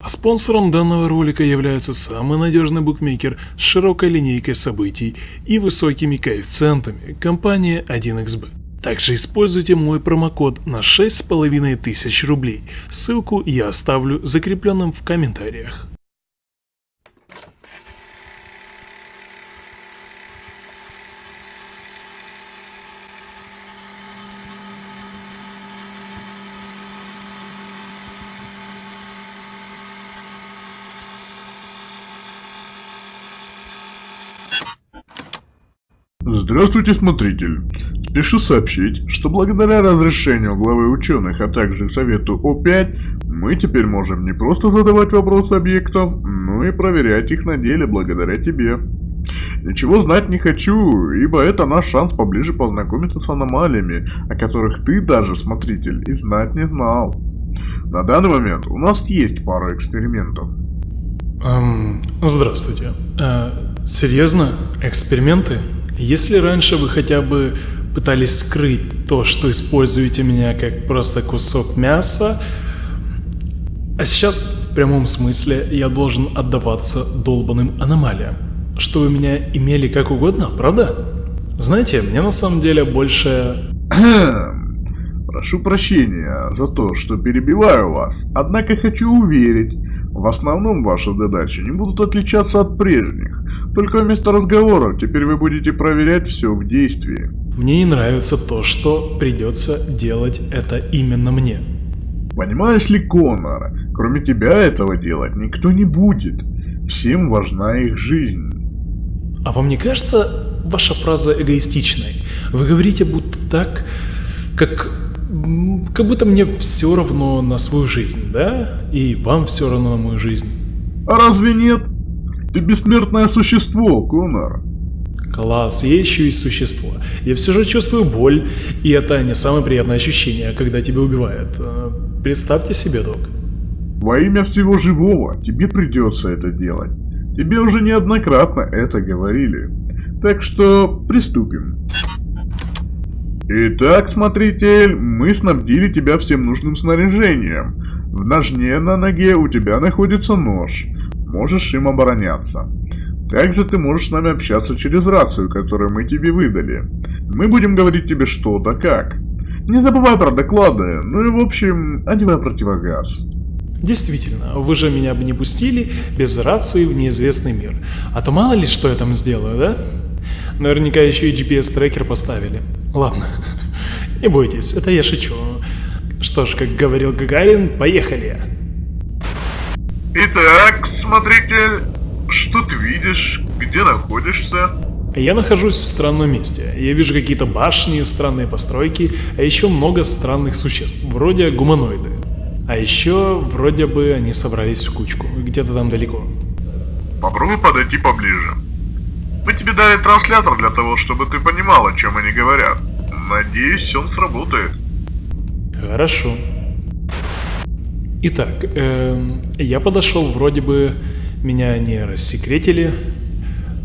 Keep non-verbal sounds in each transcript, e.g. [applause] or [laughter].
А спонсором данного ролика является самый надежный букмекер с широкой линейкой событий и высокими коэффициентами – компания 1xbet. Также используйте мой промокод на 6500 рублей, ссылку я оставлю закрепленным в комментариях. Здравствуйте, смотритель. Спешу сообщить, что благодаря разрешению главы ученых, а также совету О5, мы теперь можем не просто задавать вопросы объектов, но и проверять их на деле благодаря тебе. Ничего знать не хочу, ибо это наш шанс поближе познакомиться с аномалиями, о которых ты даже, смотритель, и знать не знал. На данный момент у нас есть пара экспериментов. Эм, здравствуйте. Э, серьезно? Эксперименты? Если раньше вы хотя бы пытались скрыть то, что используете меня как просто кусок мяса, а сейчас в прямом смысле я должен отдаваться долбанным аномалиям, что вы меня имели как угодно, правда? Знаете, мне на самом деле больше... [clears throat] Прошу прощения за то, что перебиваю вас, однако хочу уверить, в основном ваши задачи не будут отличаться от прежних. Только вместо разговоров теперь вы будете проверять все в действии. Мне не нравится то, что придется делать это именно мне. Понимаешь ли, Конор, кроме тебя этого делать никто не будет. Всем важна их жизнь. А вам не кажется ваша фраза эгоистичной? Вы говорите будто так, как как будто мне все равно на свою жизнь, да? И вам все равно на мою жизнь. А разве нет? Ты бессмертное существо, Конор. Класс, я еще и существо. Я все же чувствую боль, и это не самое приятное ощущение, когда тебя убивают. А, представьте себе, док. Во имя всего живого тебе придется это делать. Тебе уже неоднократно это говорили. Так что приступим. Итак, смотритель, мы снабдили тебя всем нужным снаряжением. В ножне на ноге у тебя находится нож. Можешь им обороняться. Также ты можешь с нами общаться через рацию, которую мы тебе выдали. Мы будем говорить тебе что да как. Не забывай про доклады, ну и в общем, одевай противогаз. Действительно, вы же меня бы не пустили без рации в неизвестный мир. А то мало ли что я там сделаю, да? Наверняка еще и GPS-трекер поставили. Ладно, [laughs] не бойтесь, это я шучу. Что ж, как говорил Гагарин, поехали. Итак, смотритель, что ты видишь? Где находишься? Я нахожусь в странном месте. Я вижу какие-то башни, странные постройки, а еще много странных существ, вроде гуманоиды. А еще, вроде бы, они собрались в кучку, где-то там далеко. Попробуй подойти поближе. Мы тебе дали транслятор для того, чтобы ты понимал, о чем они говорят. Надеюсь, он сработает. Хорошо. Итак, э, я подошел, вроде бы меня не рассекретили.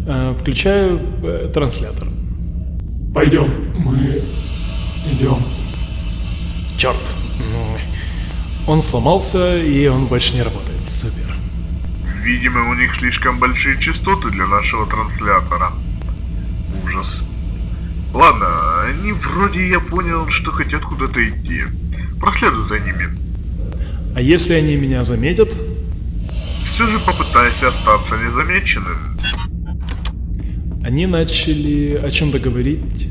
Э, включаю э, транслятор. Пойдем, мы идем. Черт. Он сломался, и он больше не работает. Супер. Видимо, у них слишком большие частоты для нашего транслятора. Ужас. Ладно, они вроде я понял, что хотят куда-то идти. Проследуй за ними. А если они меня заметят? Все же попытайся остаться незамеченным. Они начали о чем-то говорить.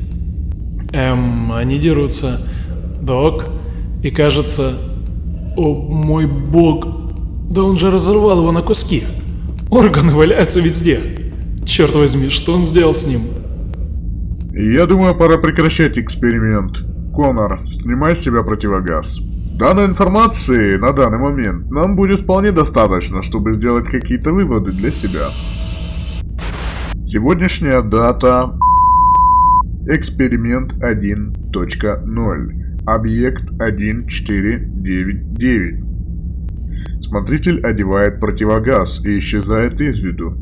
Эм, они дерутся. Док. И кажется... О, мой бог, да он же разорвал его на куски. Органы валяются везде. Черт возьми, что он сделал с ним? Я думаю, пора прекращать эксперимент. Конор, снимай с себя противогаз. Данной информации на данный момент нам будет вполне достаточно, чтобы сделать какие-то выводы для себя. Сегодняшняя дата... Эксперимент 1.0. Объект 1499. Смотритель одевает противогаз и исчезает из виду.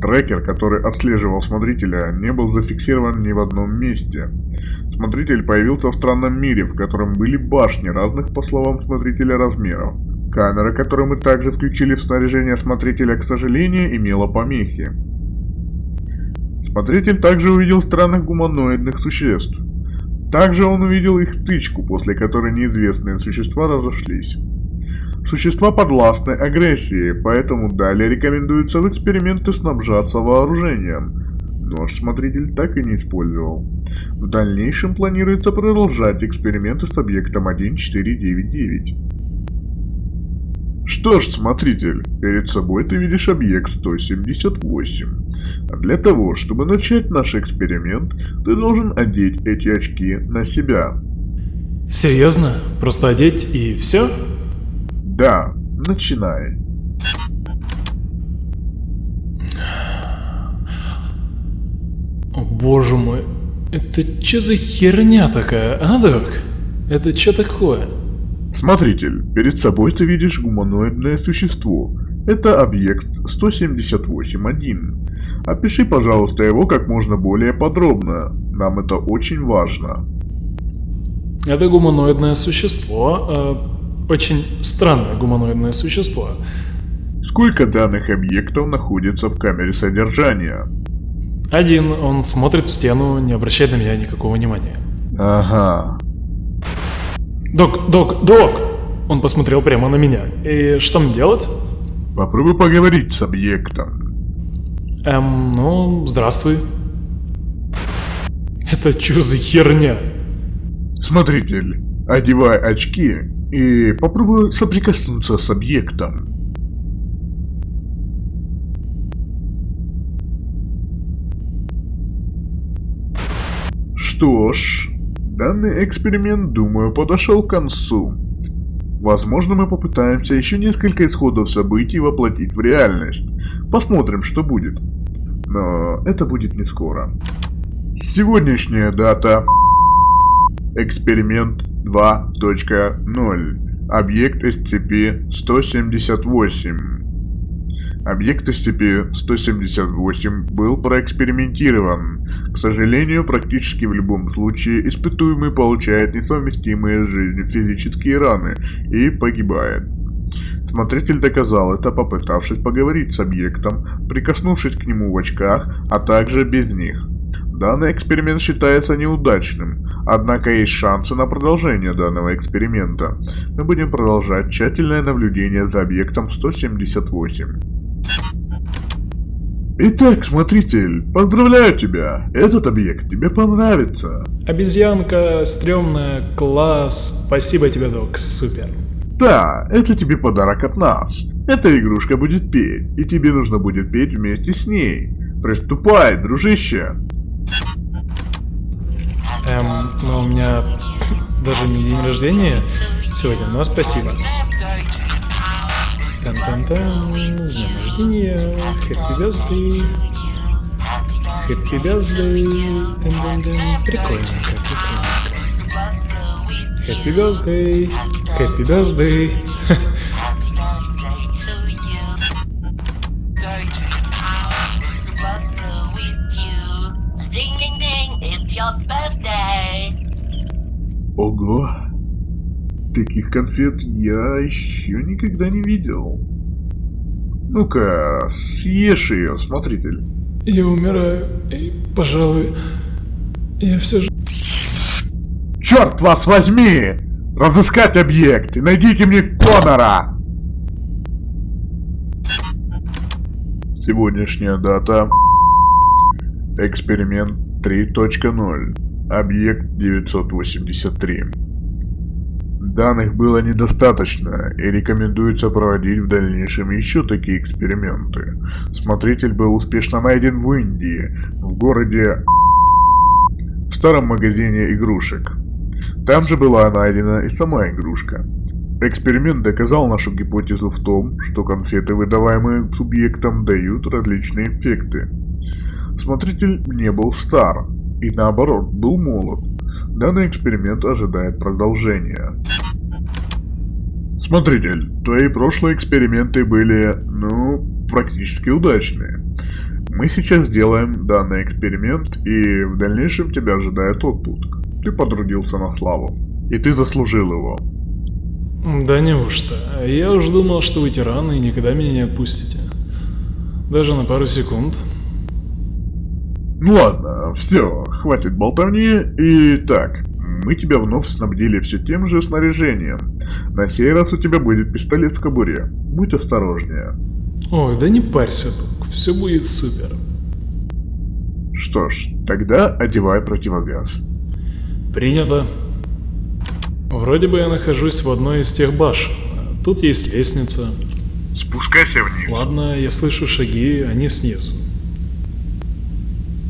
Трекер, который отслеживал смотрителя, не был зафиксирован ни в одном месте. Смотритель появился в странном мире, в котором были башни разных, по словам смотрителя, размеров. Камера, которую мы также включили в снаряжение смотрителя, к сожалению, имела помехи. Смотритель также увидел странных гуманоидных существ. Также он увидел их тычку, после которой неизвестные существа разошлись. Существа подвластны агрессии, поэтому далее рекомендуется в эксперименты снабжаться вооружением. Нож смотритель так и не использовал. В дальнейшем планируется продолжать эксперименты с объектом 1499. Что ж, смотритель, перед собой ты видишь объект 178. А для того, чтобы начать наш эксперимент, ты должен одеть эти очки на себя. Серьезно? Просто одеть и все? Да, начинай. О боже мой, это что за херня такая, а, док? Это что такое? Смотритель, перед собой ты видишь гуманоидное существо. Это объект 178.1. Опиши, пожалуйста, его как можно более подробно. Нам это очень важно. Это гуманоидное существо, э, очень странное гуманоидное существо. Сколько данных объектов находится в камере содержания? Один, он смотрит в стену, не обращает на меня никакого внимания. Ага. Док, док, док! Он посмотрел прямо на меня. И что мне делать? Попробуй поговорить с объектом. Эм, ну, здравствуй. Это что за херня? Смотритель, одевай очки и попробуй соприкоснуться с объектом. Что ж, данный эксперимент, думаю, подошел к концу. Возможно, мы попытаемся еще несколько исходов событий воплотить в реальность. Посмотрим, что будет. Но это будет не скоро. Сегодняшняя дата. Эксперимент 2.0. Объект SCP-178. Объект SCP-178 был проэкспериментирован. К сожалению, практически в любом случае испытуемый получает несовместимые с жизнью физические раны и погибает. Смотритель доказал это, попытавшись поговорить с объектом, прикоснувшись к нему в очках, а также без них. Данный эксперимент считается неудачным, однако есть шансы на продолжение данного эксперимента. Мы будем продолжать тщательное наблюдение за объектом 178. Итак, смотритель, поздравляю тебя. Этот объект тебе понравится. Обезьянка, стрёмная, класс. Спасибо тебе, док, супер. Да, это тебе подарок от нас. Эта игрушка будет петь, и тебе нужно будет петь вместе с ней. Приступай, дружище. Эм, но у меня даже не день рождения сегодня, но спасибо. Тан-тан-тан, с днем рождения, happy birthday. Happy birthday, тан-тан-тан, прикольненько, прикольненько. Ding, it's your birthday. Ого. Таких конфет я еще никогда не видел. Ну-ка, съешь ее, смотритель. Я умираю, и, пожалуй, я все же... Черт вас возьми! Разыскать объект и найдите мне Конора! Сегодняшняя дата. Эксперимент 3.0. Объект 983. Данных было недостаточно и рекомендуется проводить в дальнейшем еще такие эксперименты. Смотритель был успешно найден в Индии, в городе в старом магазине игрушек. Там же была найдена и сама игрушка. Эксперимент доказал нашу гипотезу в том, что конфеты, выдаваемые субъектам, дают различные эффекты. Смотритель не был стар, и наоборот, был молод. Данный эксперимент ожидает продолжения. Смотритель, твои прошлые эксперименты были, ну, практически удачные. Мы сейчас сделаем данный эксперимент, и в дальнейшем тебя ожидает отпуск. Ты потрудился на славу, и ты заслужил его. Да неужто? Я уж думал, что вы тираны и никогда меня не отпустите. Даже на пару секунд. Ну ладно, все, хватит болтовни. Итак, мы тебя вновь снабдили все тем же снаряжением. На сей раз у тебя будет пистолет в кобуре. Будь осторожнее. Ой, да не парься, друг, все будет супер. Что ж, тогда одевай противогаз. Принято. Вроде бы я нахожусь в одной из тех башен. Тут есть лестница. Спускайся вниз. Ладно, я слышу шаги, они снизу.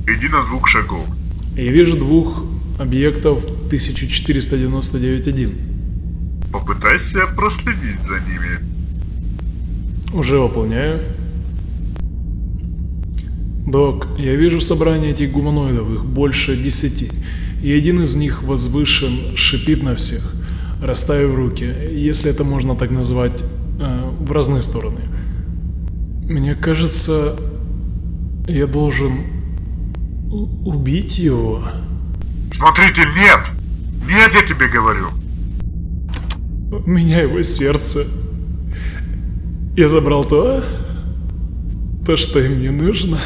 Иди на звук шагов. Я вижу двух объектов 1499-1. Попытайся проследить за ними. Уже выполняю. Док, я вижу собрание этих гуманоидов, их больше десяти. И один из них возвышен, шипит на всех, расставив руки, если это можно так назвать, э, в разные стороны. Мне кажется, я должен убить его. Смотритель, нет! Нет, я тебе говорю. У меня его сердце. Я забрал то, то, что им не нужно.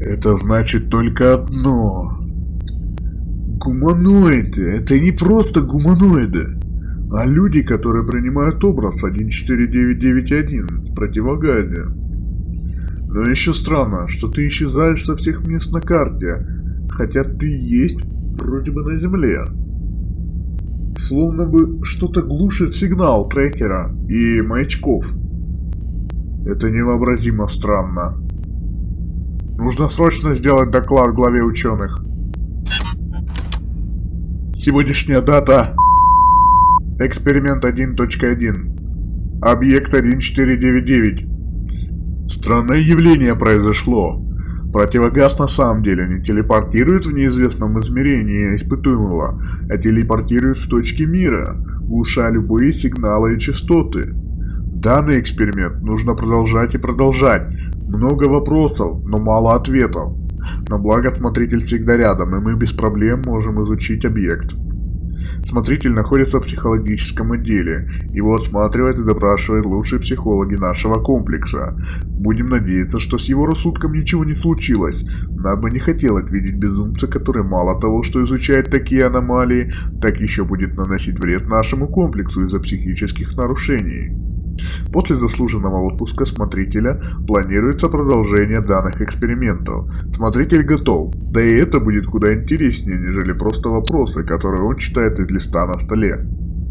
Это значит только одно. Гуманоиды. Это не просто гуманоиды, а люди, которые принимают образ 14991 в противогазе. Но еще странно, что ты исчезаешь со всех мест на карте, хотя ты есть вроде бы на земле. Словно бы что-то глушит сигнал трекера и маячков. Это невообразимо странно. Нужно срочно сделать доклад главе ученых. Сегодняшняя дата. Эксперимент 1.1. Объект 1499. Странное явление произошло. Противогаз на самом деле не телепортирует в неизвестном измерении испытуемого, а телепортирует в точки мира, глуша любые сигналы и частоты. Данный эксперимент нужно продолжать и продолжать. Много вопросов, но мало ответов. Но благо смотритель всегда рядом, и мы без проблем можем изучить объект. Смотритель находится в психологическом отделе. Его осматривают и допрашивают лучшие психологи нашего комплекса. Будем надеяться, что с его рассудком ничего не случилось. Нам бы не хотелось видеть безумца, который мало того, что изучает такие аномалии, так еще будет наносить вред нашему комплексу из-за психических нарушений. После заслуженного отпуска смотрителя планируется продолжение данных экспериментов. Смотритель готов, да и это будет куда интереснее, нежели просто вопросы, которые он читает из листа на столе.